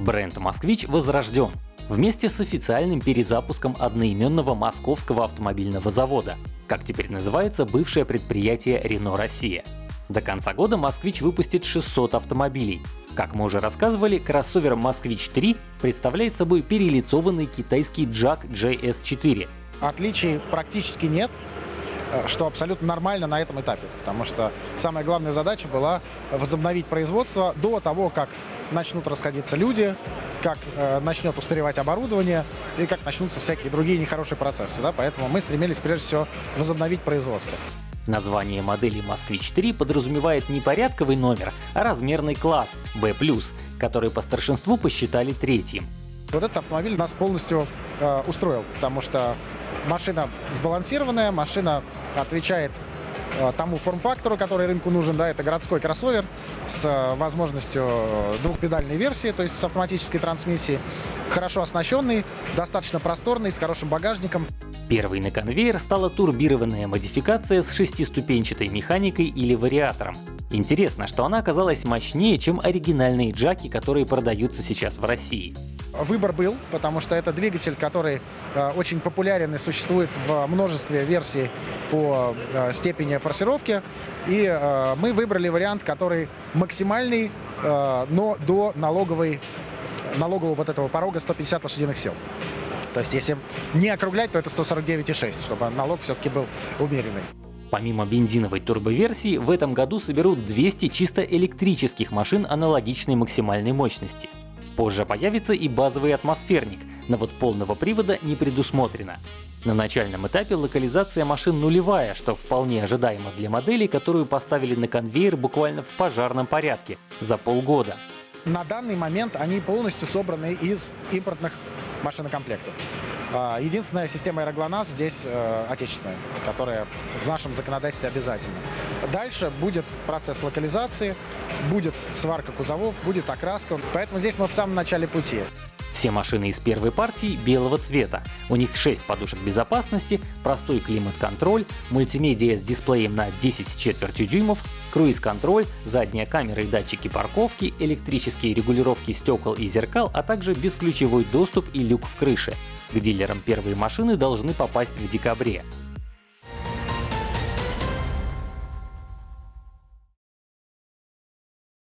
Бренд «Москвич» возрожден вместе с официальным перезапуском одноименного московского автомобильного завода, как теперь называется бывшее предприятие Renault Россия. До конца года «Москвич» выпустит 600 автомобилей. Как мы уже рассказывали, кроссовер «Москвич-3» представляет собой перелицованный китайский Jack JS4. Отличий практически нет, что абсолютно нормально на этом этапе, потому что самая главная задача была возобновить производство до того, как начнут расходиться люди, как э, начнет устаревать оборудование и как начнутся всякие другие нехорошие процессы. Да? Поэтому мы стремились прежде всего возобновить производство. Название модели «Москвич-3» подразумевает не порядковый номер, а размерный класс B+, который по старшинству посчитали третьим. Вот этот автомобиль нас полностью э, устроил, потому что машина сбалансированная, машина отвечает Э, тому форм-фактору, который рынку нужен. Да, это городской кроссовер с э, возможностью двухпедальной версии, то есть с автоматической трансмиссией. Хорошо оснащенный, достаточно просторный, с хорошим багажником. Первой на конвейер стала турбированная модификация с шестиступенчатой механикой или вариатором. Интересно, что она оказалась мощнее, чем оригинальные джаки, которые продаются сейчас в России. Выбор был, потому что это двигатель, который э, очень популярен и существует в множестве версий по э, степени форсировки. И э, мы выбрали вариант, который максимальный, э, но до налоговой, налогового вот этого порога 150 лошадиных сил. То есть если не округлять, то это 149,6, чтобы налог все-таки был умеренный. Помимо бензиновой турбоверсии, в этом году соберут 200 чисто электрических машин аналогичной максимальной мощности. Позже появится и базовый атмосферник, но вот полного привода не предусмотрено. На начальном этапе локализация машин нулевая, что вполне ожидаемо для модели, которую поставили на конвейер буквально в пожарном порядке за полгода. На данный момент они полностью собраны из импортных машинокомплектов. А, единственная система аэроглонасс здесь э, отечественная, которая в нашем законодательстве обязательна. Дальше будет процесс локализации, будет сварка кузовов, будет окраска. Поэтому здесь мы в самом начале пути. Все машины из первой партии белого цвета. У них 6 подушек безопасности, простой климат-контроль, мультимедиа с дисплеем на 10 с четвертью дюймов, круиз-контроль, задняя камера и датчики парковки, электрические регулировки стекол и зеркал, а также бесключевой доступ и люк в крыше. К дилерам первые машины должны попасть в декабре.